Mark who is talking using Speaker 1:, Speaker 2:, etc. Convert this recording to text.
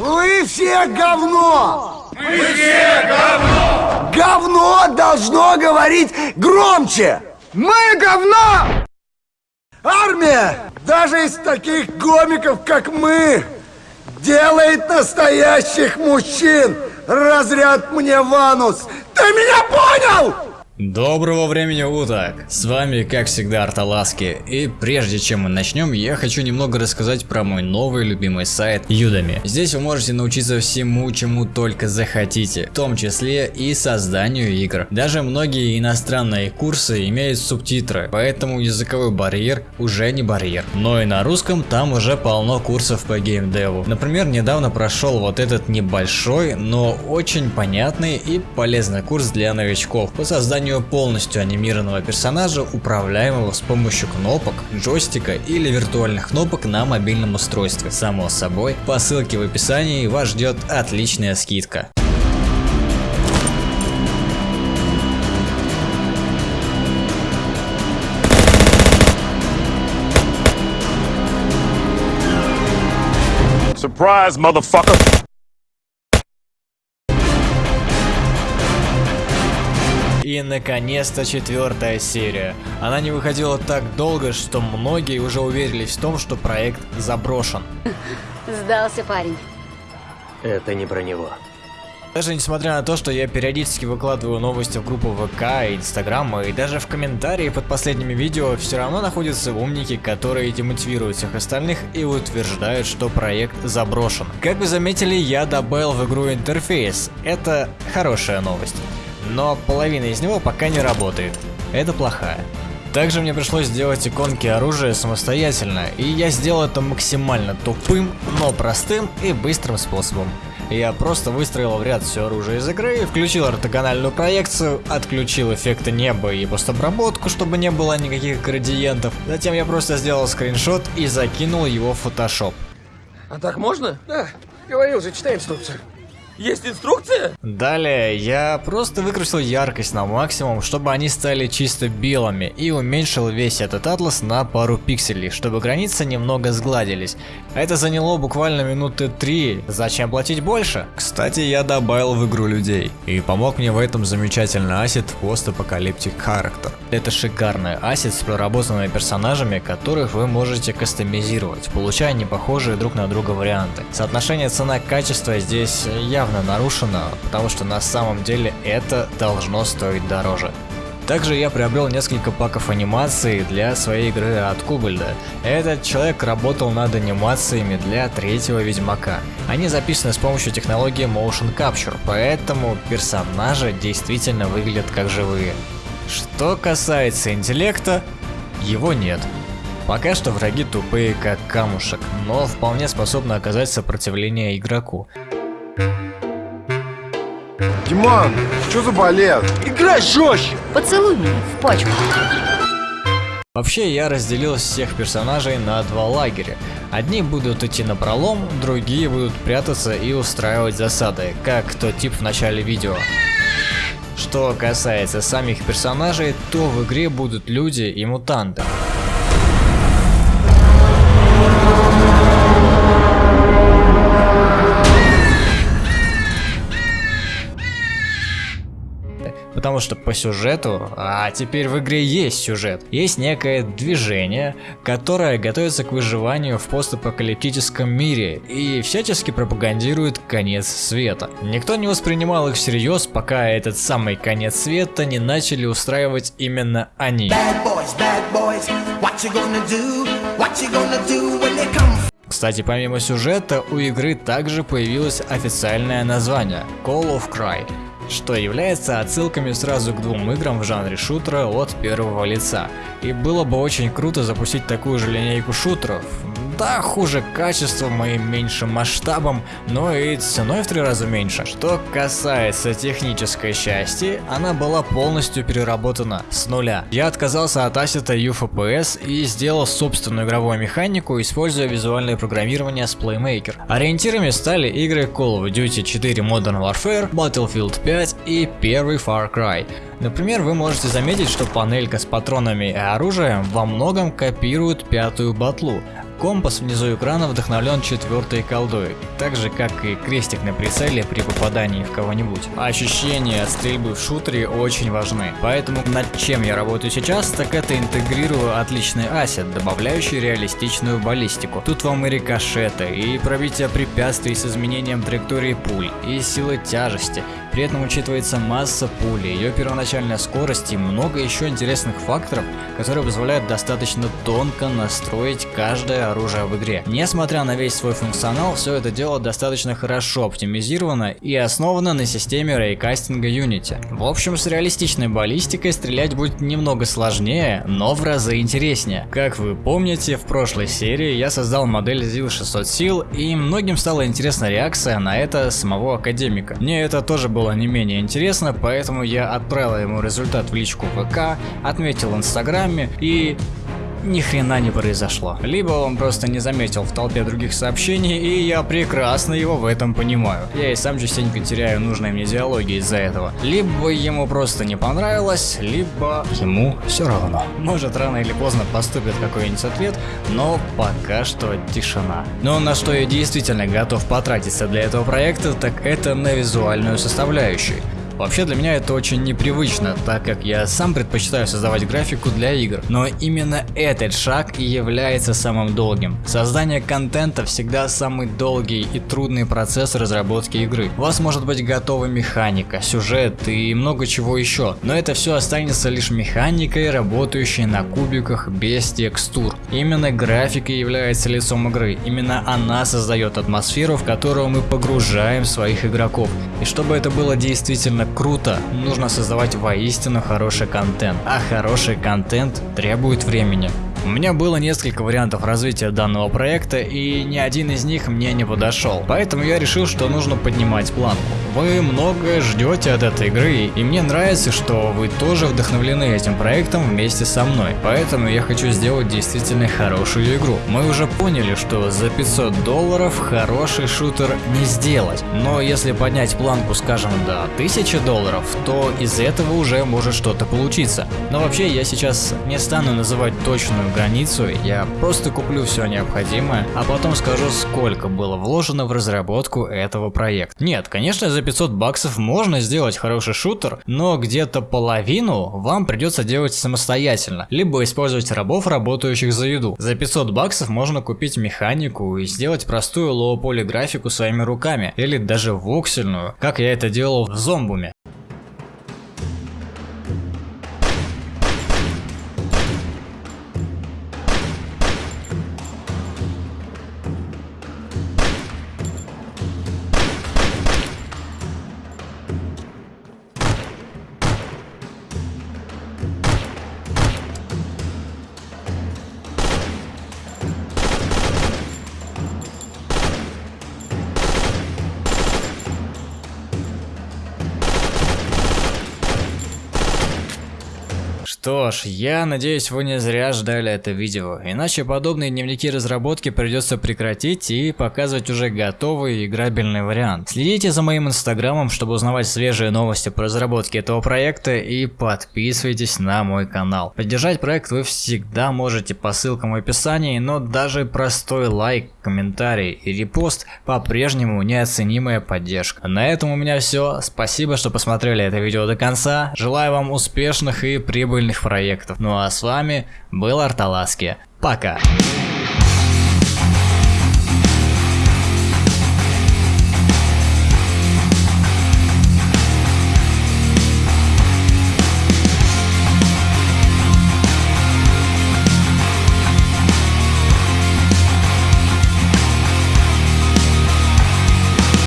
Speaker 1: Вы все говно!
Speaker 2: Мы все говно!
Speaker 1: Говно должно говорить громче!
Speaker 3: Мы говно!
Speaker 1: Армия, даже из таких гомиков, как мы, делает настоящих мужчин! Разряд мне Ванус! Ты меня понял?
Speaker 4: Доброго времени уток! С вами, как всегда, Арталаски. И прежде чем мы начнем, я хочу немного рассказать про мой новый любимый сайт Udemy. Здесь вы можете научиться всему, чему только захотите, в том числе и созданию игр. Даже многие иностранные курсы имеют субтитры, поэтому языковой барьер уже не барьер. Но и на русском там уже полно курсов по геймдеву. Например, недавно прошел вот этот небольшой, но очень понятный и полезный курс для новичков по созданию полностью анимированного персонажа, управляемого с помощью кнопок, джойстика или виртуальных кнопок на мобильном устройстве. Само собой, по ссылке в описании вас ждет отличная скидка.
Speaker 2: Surprise, motherfucker!
Speaker 4: И наконец-то четвертая серия. Она не выходила так долго, что многие уже уверились в том, что проект заброшен.
Speaker 5: Сдался парень.
Speaker 6: Это не про него.
Speaker 4: Даже несмотря на то, что я периодически выкладываю новости в группу ВК, Инстаграм и даже в комментарии под последними видео, все равно находятся умники, которые демотивируют всех остальных и утверждают, что проект заброшен. Как вы заметили, я добавил в игру интерфейс. Это хорошая новость. Но половина из него пока не работает. Это плохая. Также мне пришлось сделать иконки оружия самостоятельно, и я сделал это максимально тупым, но простым и быстрым способом. Я просто выстроил в ряд все оружие из игры, включил ортогональную проекцию, отключил эффекты неба и постобработку, чтобы не было никаких градиентов. Затем я просто сделал скриншот и закинул его в Photoshop.
Speaker 3: А так можно? Да, говорил же, читай инструкцию. Есть инструкция?
Speaker 4: Далее я просто выкрутил яркость на максимум, чтобы они стали чисто белыми и уменьшил весь этот атлас на пару пикселей, чтобы границы немного сгладились. Это заняло буквально минуты три, зачем платить больше? Кстати, я добавил в игру людей, и помог мне в этом замечательный асет Apocalyptic Character. Это шикарный асет с проработанными персонажами, которых вы можете кастомизировать, получая непохожие друг на друга варианты. Соотношение цена-качество здесь явно нарушено, потому что на самом деле это должно стоить дороже. Также я приобрел несколько паков анимации для своей игры от Кубальда. Этот человек работал над анимациями для третьего Ведьмака. Они записаны с помощью технологии Motion Capture, поэтому персонажи действительно выглядят как живые. Что касается интеллекта, его нет. Пока что враги тупые как камушек, но вполне способны оказать сопротивление игроку.
Speaker 7: Диман, что за балет?
Speaker 3: Играй жестче!
Speaker 5: Поцелуй меня в пачку.
Speaker 4: Вообще я разделил всех персонажей на два лагеря. Одни будут идти на пролом, другие будут прятаться и устраивать засады, как тот тип в начале видео. Что касается самих персонажей, то в игре будут люди и мутанты. Потому что по сюжету, а теперь в игре есть сюжет, есть некое движение, которое готовится к выживанию в постапокалиптическом мире и всячески пропагандирует конец света. Никто не воспринимал их всерьез, пока этот самый конец света не начали устраивать именно они.
Speaker 8: Bad boys, bad boys, what you gonna do? What you gonna do when they come
Speaker 4: Кстати, помимо сюжета, у игры также появилось официальное название Call of Cry, что является отсылками сразу к двум играм в жанре шутера от первого лица. И было бы очень круто запустить такую же линейку шутеров. Да, хуже качеством и меньшим масштабом, но и ценой в три раза меньше. Что касается технической части, она была полностью переработана с нуля. Я отказался от ассета UFPS и сделал собственную игровую механику, используя визуальное программирование с Playmaker. Ориентирами стали игры Call of Duty 4 Modern Warfare, Battlefield 5 и первый Far Cry. Например, вы можете заметить, что панелька с патронами и оружием во многом копирует пятую батлу. Компас внизу экрана вдохновлен четвертой колдой, так же как и крестик на прицеле при попадании в кого-нибудь. Ощущения от стрельбы в шутере очень важны, поэтому над чем я работаю сейчас, так это интегрирую отличный асет, добавляющий реалистичную баллистику. Тут вам и рикошеты, и пробитие препятствий с изменением траектории пуль, и силы тяжести, при этом учитывается масса пули, ее первоначальная скорость и много еще интересных факторов, которые позволяют достаточно тонко настроить каждое оружие в игре. Несмотря на весь свой функционал, все это дело достаточно хорошо оптимизировано и основано на системе рейкастинга Unity. В общем, с реалистичной баллистикой стрелять будет немного сложнее, но в разы интереснее. Как вы помните, в прошлой серии я создал модель ZIL 600 сил, и многим стала интересна реакция на это самого академика. Мне это тоже было было не менее интересно, поэтому я отправил ему результат в личку ВК, отметил в инстаграме и ни хрена не произошло. Либо он просто не заметил в толпе других сообщений, и я прекрасно его в этом понимаю. Я и сам частенько теряю нужные мне диалоги из-за этого. Либо ему просто не понравилось, либо ему все равно. Может рано или поздно поступит какой-нибудь ответ, но пока что тишина. Но на что я действительно готов потратиться для этого проекта, так это на визуальную составляющую. Вообще для меня это очень непривычно, так как я сам предпочитаю создавать графику для игр. Но именно этот шаг и является самым долгим. Создание контента всегда самый долгий и трудный процесс разработки игры. У вас может быть готова механика, сюжет и много чего еще, но это все останется лишь механикой, работающей на кубиках без текстур. Именно графика является лицом игры, именно она создает атмосферу, в которую мы погружаем своих игроков. И чтобы это было действительно круто, нужно создавать воистину хороший контент, а хороший контент требует времени. У меня было несколько вариантов развития данного проекта и ни один из них мне не подошел, поэтому я решил, что нужно поднимать планку. Вы многое ждете от этой игры и мне нравится, что вы тоже вдохновлены этим проектом вместе со мной, поэтому я хочу сделать действительно хорошую игру. Мы уже поняли, что за 500 долларов хороший шутер не сделать, но если поднять планку скажем до 1000 долларов, то из этого уже может что-то получиться. Но вообще я сейчас не стану называть точную границу, я просто куплю все необходимое, а потом скажу, сколько было вложено в разработку этого проекта. Нет, конечно, за 500 баксов можно сделать хороший шутер, но где-то половину вам придется делать самостоятельно, либо использовать рабов, работающих за еду. За 500 баксов можно купить механику и сделать простую лоу-поли своими руками, или даже воксельную, как я это делал в зомбуме. Что ж, я надеюсь вы не зря ждали это видео, иначе подобные дневники разработки придется прекратить и показывать уже готовый играбельный вариант. Следите за моим инстаграмом, чтобы узнавать свежие новости по разработке этого проекта и подписывайтесь на мой канал. Поддержать проект вы всегда можете по ссылкам в описании, но даже простой лайк, комментарий и репост по-прежнему неоценимая поддержка. На этом у меня все, спасибо что посмотрели это видео до конца, желаю вам успешных и прибыльных проектов. Ну а с вами был Арталаски. Пока.